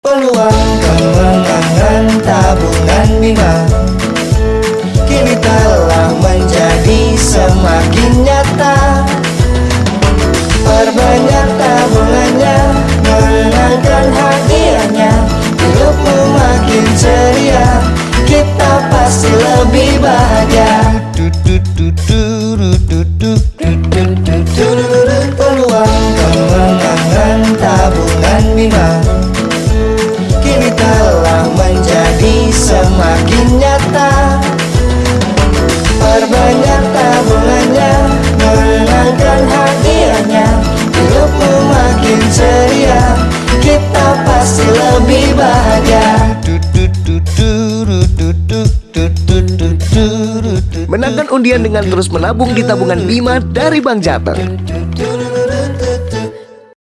Peluang kemenangan tabungan Bima Bima Kini telah menjadi semakin nyata. Perbanyak tabungannya Menangkan hadiahnya. Hidupmu makin ceria Kita pasti lebih bahagia. Menangkan undian dengan terus menabung di tabungan Bima dari Bank Jateng.